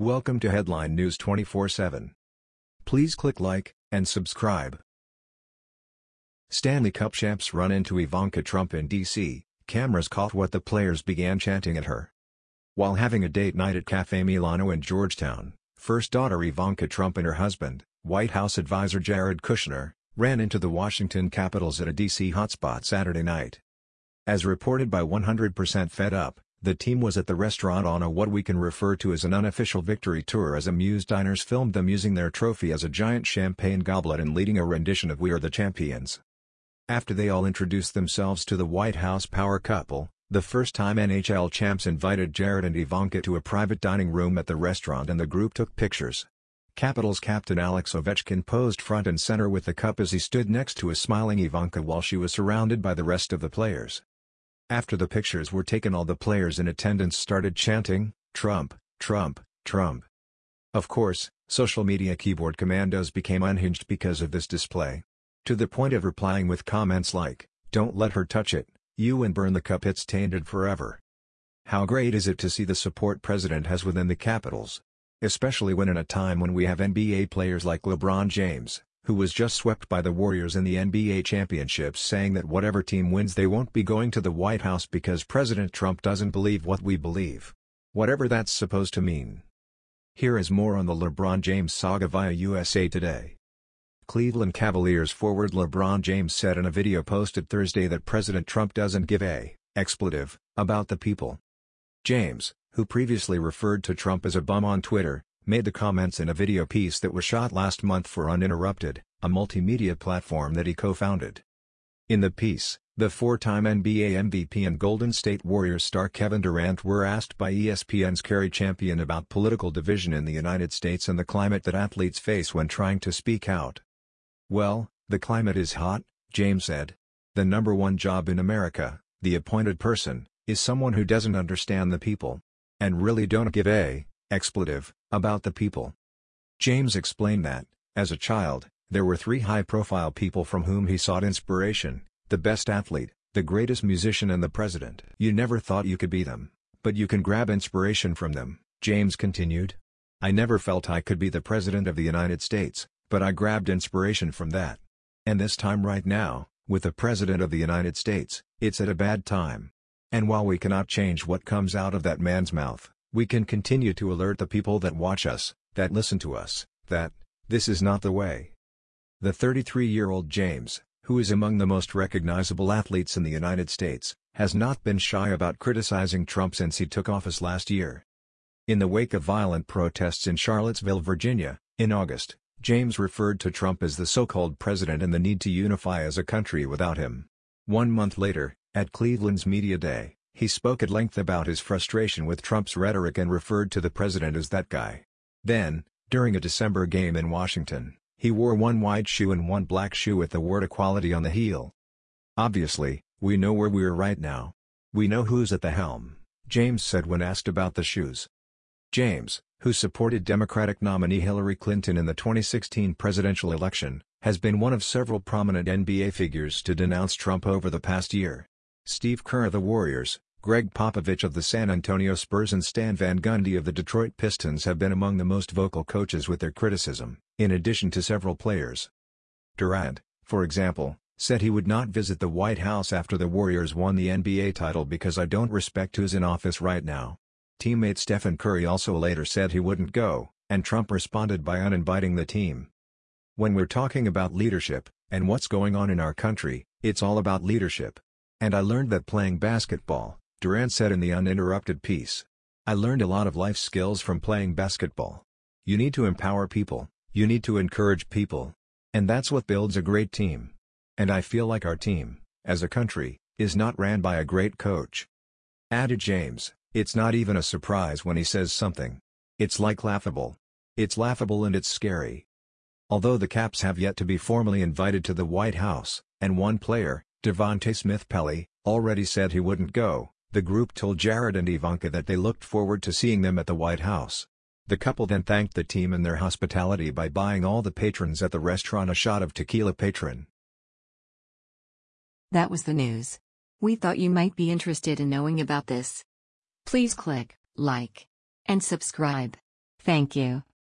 Welcome to Headline News 24/7. Please click like and subscribe. Stanley Cup champs run into Ivanka Trump in D.C. Cameras caught what the players began chanting at her. While having a date night at Cafe Milano in Georgetown, first daughter Ivanka Trump and her husband, White House advisor Jared Kushner, ran into the Washington Capitals at a D.C. hotspot Saturday night. As reported by 100% Fed Up, the team was at the restaurant on a what we can refer to as an unofficial victory tour as amused diners filmed them using their trophy as a giant champagne goblet and leading a rendition of We Are the Champions. After they all introduced themselves to the White House power couple, the first time NHL champs invited Jared and Ivanka to a private dining room at the restaurant and the group took pictures. Capitals captain Alex Ovechkin posed front and center with the cup as he stood next to a smiling Ivanka while she was surrounded by the rest of the players. After the pictures were taken all the players in attendance started chanting, Trump, Trump, Trump. Of course, social media keyboard commandos became unhinged because of this display. To the point of replying with comments like, don't let her touch it, you and burn the cup it's tainted forever. How great is it to see the support president has within the Capitals? Especially when in a time when we have NBA players like LeBron James, who was just swept by the Warriors in the NBA championships saying that whatever team wins they won't be going to the White House because President Trump doesn't believe what we believe. Whatever that's supposed to mean. Here is more on the LeBron James saga via USA Today. Cleveland Cavaliers forward LeBron James said in a video posted Thursday that President Trump doesn't give a expletive about the people. James, who previously referred to Trump as a bum on Twitter, made the comments in a video piece that was shot last month for Uninterrupted, a multimedia platform that he co-founded. In the piece, the four-time NBA MVP and Golden State Warriors star Kevin Durant were asked by ESPN's Cari Champion about political division in the United States and the climate that athletes face when trying to speak out. Well, the climate is hot, James said. The number one job in America, the appointed person, is someone who doesn't understand the people. And really don't give a expletive, about the people. James explained that, as a child, there were three high-profile people from whom he sought inspiration, the best athlete, the greatest musician and the president. You never thought you could be them, but you can grab inspiration from them, James continued. I never felt I could be the president of the United States, but I grabbed inspiration from that. And this time right now, with the president of the United States, it's at a bad time. And while we cannot change what comes out of that man's mouth, we can continue to alert the people that watch us, that listen to us, that, this is not the way. The 33-year-old James, who is among the most recognizable athletes in the United States, has not been shy about criticizing Trump since he took office last year. In the wake of violent protests in Charlottesville, Virginia, in August, James referred to Trump as the so-called president and the need to unify as a country without him. One month later, at Cleveland's Media Day, he spoke at length about his frustration with Trump's rhetoric and referred to the president as that guy. Then, during a December game in Washington, he wore one white shoe and one black shoe with the word equality on the heel. Obviously, we know where we're right now. We know who's at the helm, James said when asked about the shoes. James, who supported Democratic nominee Hillary Clinton in the 2016 presidential election, has been one of several prominent NBA figures to denounce Trump over the past year. Steve Kerr of the Warriors, Gregg Popovich of the San Antonio Spurs and Stan Van Gundy of the Detroit Pistons have been among the most vocal coaches with their criticism, in addition to several players. Durant, for example, said he would not visit the White House after the Warriors won the NBA title because I don't respect who's in office right now. Teammate Stephen Curry also later said he wouldn't go, and Trump responded by uninviting the team. When we're talking about leadership, and what's going on in our country, it's all about leadership. And I learned that playing basketball, Durant said in the uninterrupted piece. I learned a lot of life skills from playing basketball. You need to empower people, you need to encourage people. And that's what builds a great team. And I feel like our team, as a country, is not ran by a great coach. Added James, it's not even a surprise when he says something. It's like laughable. It's laughable and it's scary. Although the Caps have yet to be formally invited to the White House, and one player, Devante Smith-Pelly, already said he wouldn't go, the group told Jared and Ivanka that they looked forward to seeing them at the White House. The couple then thanked the team and their hospitality by buying all the patrons at the restaurant a shot of tequila Patron. That was the news. We thought you might be interested in knowing about this. Please click like and subscribe. Thank you.